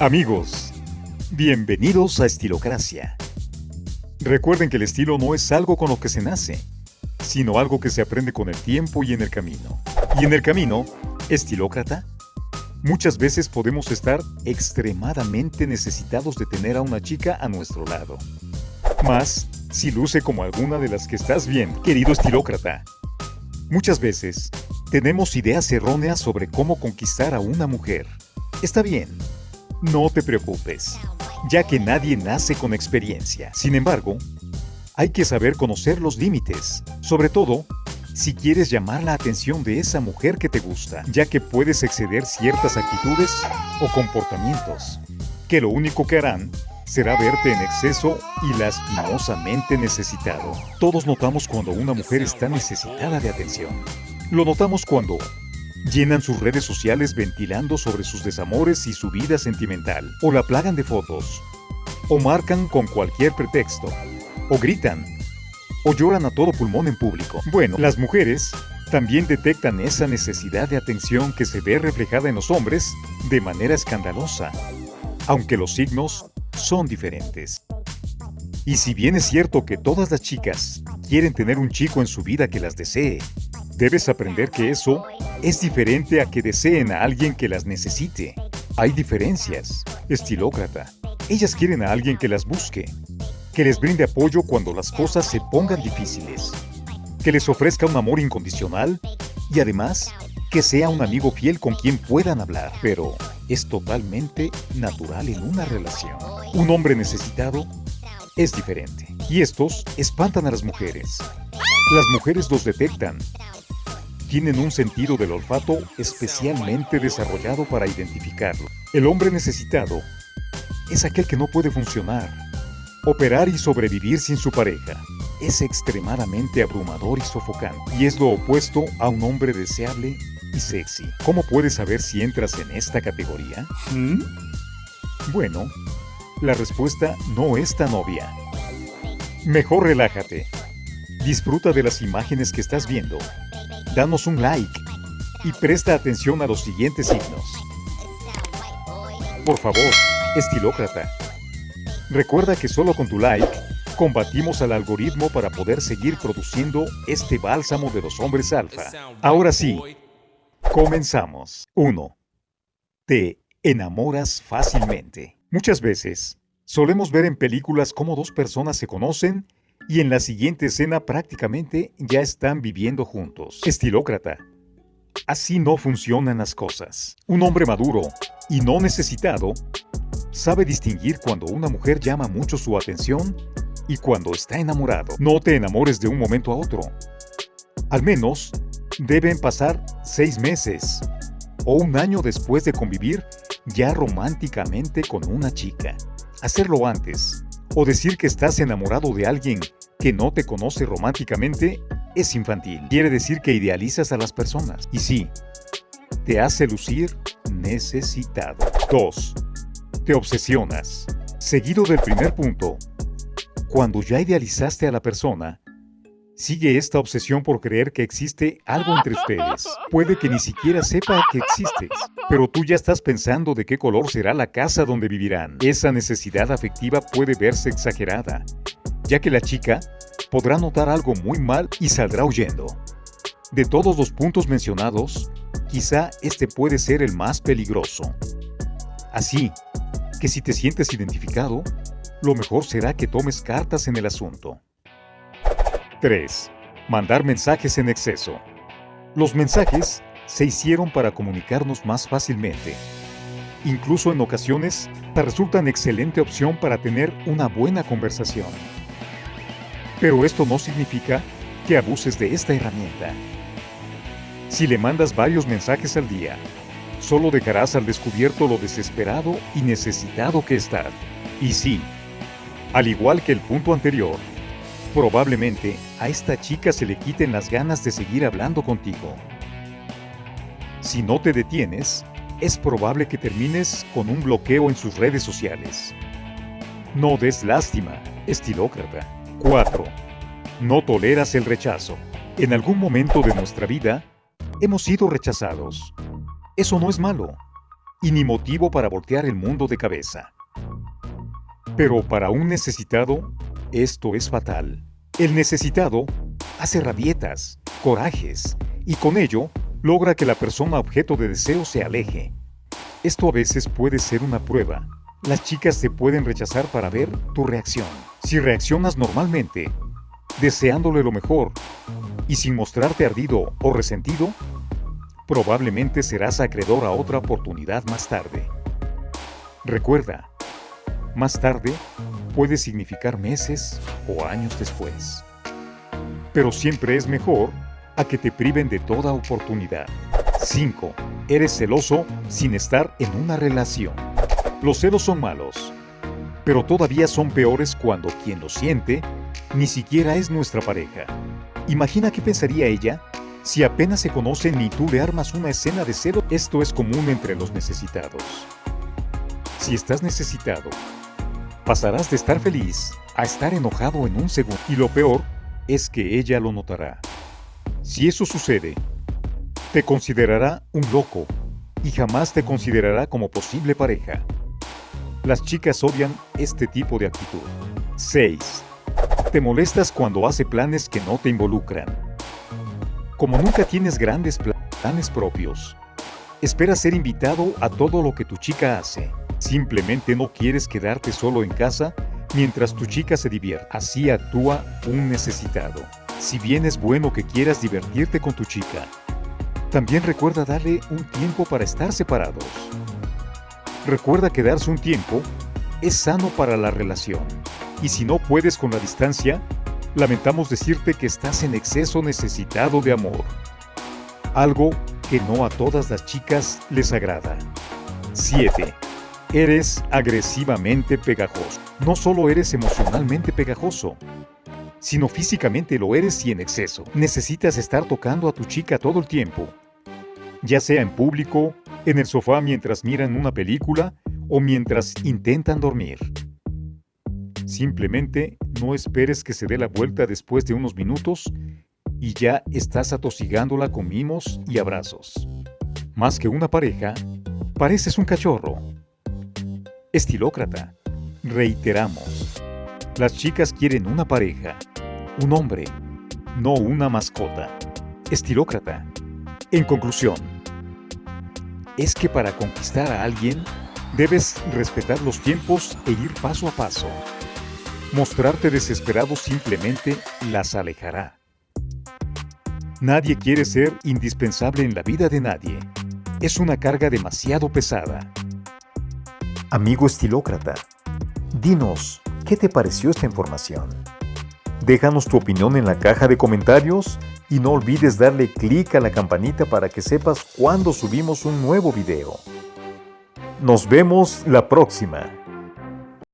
Amigos, bienvenidos a Estilocracia. Recuerden que el estilo no es algo con lo que se nace, sino algo que se aprende con el tiempo y en el camino. Y en el camino, estilócrata, muchas veces podemos estar extremadamente necesitados de tener a una chica a nuestro lado. Más si luce como alguna de las que estás bien, querido estilócrata. Muchas veces tenemos ideas erróneas sobre cómo conquistar a una mujer. Está bien, no te preocupes, ya que nadie nace con experiencia. Sin embargo, hay que saber conocer los límites, sobre todo si quieres llamar la atención de esa mujer que te gusta, ya que puedes exceder ciertas actitudes o comportamientos, que lo único que harán será verte en exceso y lastimosamente necesitado. Todos notamos cuando una mujer está necesitada de atención. Lo notamos cuando llenan sus redes sociales ventilando sobre sus desamores y su vida sentimental, o la plagan de fotos, o marcan con cualquier pretexto, o gritan, o lloran a todo pulmón en público. Bueno, las mujeres también detectan esa necesidad de atención que se ve reflejada en los hombres de manera escandalosa, aunque los signos son diferentes. Y si bien es cierto que todas las chicas quieren tener un chico en su vida que las desee, debes aprender que eso es diferente a que deseen a alguien que las necesite. Hay diferencias. Estilócrata. Ellas quieren a alguien que las busque, que les brinde apoyo cuando las cosas se pongan difíciles, que les ofrezca un amor incondicional y además que sea un amigo fiel con quien puedan hablar, pero es totalmente natural en una relación. Un hombre necesitado es diferente y estos espantan a las mujeres. Las mujeres los detectan. Tienen un sentido del olfato especialmente desarrollado para identificarlo. El hombre necesitado es aquel que no puede funcionar, Operar y sobrevivir sin su pareja es extremadamente abrumador y sofocante, y es lo opuesto a un hombre deseable y sexy. ¿Cómo puedes saber si entras en esta categoría? ¿Mm? Bueno, la respuesta no es tan obvia. Mejor relájate. Disfruta de las imágenes que estás viendo. Danos un like y presta atención a los siguientes signos. Por favor, estilócrata, Recuerda que solo con tu like combatimos al algoritmo para poder seguir produciendo este bálsamo de los hombres alfa. Ahora sí, comenzamos. 1. Te enamoras fácilmente. Muchas veces, solemos ver en películas cómo dos personas se conocen y en la siguiente escena prácticamente ya están viviendo juntos. Estilócrata. Así no funcionan las cosas. Un hombre maduro y no necesitado sabe distinguir cuando una mujer llama mucho su atención y cuando está enamorado. No te enamores de un momento a otro. Al menos deben pasar seis meses o un año después de convivir ya románticamente con una chica. Hacerlo antes o decir que estás enamorado de alguien que no te conoce románticamente es infantil. Quiere decir que idealizas a las personas. Y sí, te hace lucir necesitado. 2 te obsesionas. Seguido del primer punto, cuando ya idealizaste a la persona, sigue esta obsesión por creer que existe algo entre ustedes. Puede que ni siquiera sepa que existes, pero tú ya estás pensando de qué color será la casa donde vivirán. Esa necesidad afectiva puede verse exagerada, ya que la chica podrá notar algo muy mal y saldrá huyendo. De todos los puntos mencionados, quizá este puede ser el más peligroso. Así, que si te sientes identificado, lo mejor será que tomes cartas en el asunto. 3. Mandar mensajes en exceso. Los mensajes se hicieron para comunicarnos más fácilmente. Incluso en ocasiones, resultan excelente opción para tener una buena conversación. Pero esto no significa que abuses de esta herramienta. Si le mandas varios mensajes al día, solo dejarás al descubierto lo desesperado y necesitado que estás. Y sí, al igual que el punto anterior, probablemente a esta chica se le quiten las ganas de seguir hablando contigo. Si no te detienes, es probable que termines con un bloqueo en sus redes sociales. No des lástima, estilócrata. 4. No toleras el rechazo. En algún momento de nuestra vida, hemos sido rechazados Eso no es malo, y ni motivo para voltear el mundo de cabeza. Pero para un necesitado, esto es fatal. El necesitado hace rabietas, corajes, y con ello logra que la persona objeto de deseo se aleje. Esto a veces puede ser una prueba. Las chicas te pueden rechazar para ver tu reacción. Si reaccionas normalmente, deseándole lo mejor, y sin mostrarte ardido o resentido, probablemente serás acreedor a otra oportunidad más tarde. Recuerda, más tarde puede significar meses o años después. Pero siempre es mejor a que te priven de toda oportunidad. 5. Eres celoso sin estar en una relación. Los celos son malos, pero todavía son peores cuando quien los siente ni siquiera es nuestra pareja. Imagina qué pensaría ella si apenas se conocen y tú le armas una escena de celo, esto es común entre los necesitados. Si estás necesitado, pasarás de estar feliz a estar enojado en un segundo. Y lo peor es que ella lo notará. Si eso sucede, te considerará un loco y jamás te considerará como posible pareja. Las chicas odian este tipo de actitud. 6. Te molestas cuando hace planes que no te involucran. Como nunca tienes grandes planes propios, esperas ser invitado a todo lo que tu chica hace. Simplemente no quieres quedarte solo en casa mientras tu chica se divierte. Así actúa un necesitado. Si bien es bueno que quieras divertirte con tu chica, también recuerda darle un tiempo para estar separados. Recuerda que darse un tiempo es sano para la relación. Y si no puedes con la distancia, lamentamos decirte que estás en exceso necesitado de amor. Algo que no a todas las chicas les agrada. 7. Eres agresivamente pegajoso. No solo eres emocionalmente pegajoso, sino físicamente lo eres y en exceso. Necesitas estar tocando a tu chica todo el tiempo, ya sea en público, en el sofá mientras miran una película o mientras intentan dormir. Simplemente no esperes que se dé la vuelta después de unos minutos y ya estás atosigándola con mimos y abrazos. Más que una pareja, pareces un cachorro. Estilócrata. Reiteramos. Las chicas quieren una pareja, un hombre, no una mascota. Estilócrata. En conclusión, es que para conquistar a alguien, debes respetar los tiempos e ir paso a paso. Mostrarte desesperado simplemente las alejará. Nadie quiere ser indispensable en la vida de nadie. Es una carga demasiado pesada. Amigo estilócrata, dinos, ¿qué te pareció esta información? Déjanos tu opinión en la caja de comentarios y no olvides darle clic a la campanita para que sepas cuando subimos un nuevo video. Nos vemos la próxima.